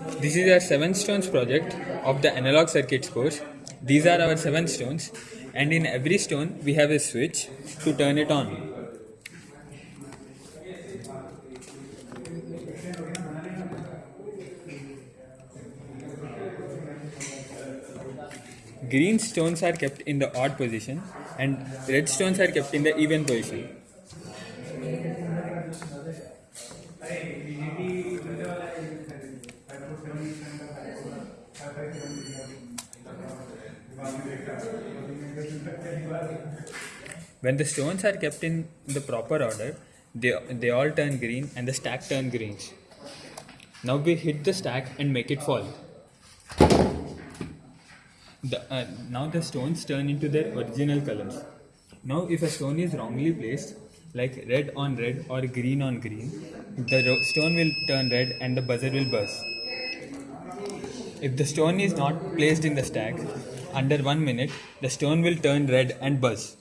This is our seven stones project of the analog circuits course. These are our seven stones, and in every stone we have a switch to turn it on. Green stones are kept in the odd position, and red stones are kept in the even position. When the stones are kept in the proper order, they, they all turn green and the stack turn greens. Now we hit the stack and make it fall. The, uh, now the stones turn into their original colors. Now if a stone is wrongly placed, like red on red or green on green, the stone will turn red and the buzzer will buzz. If the stone is not placed in the stack, under one minute, the stone will turn red and buzz.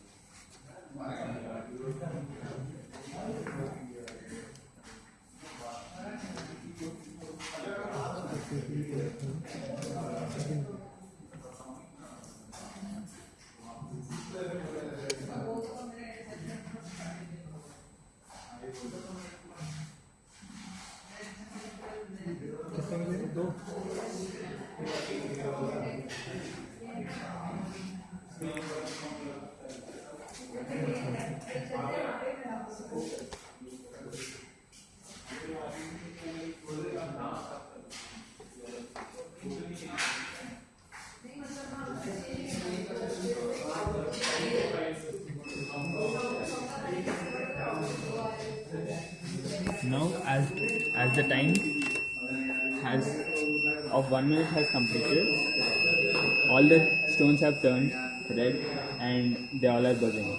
Now, as as the time has of one minute has completed, all the stones have turned red and they all are buzzing.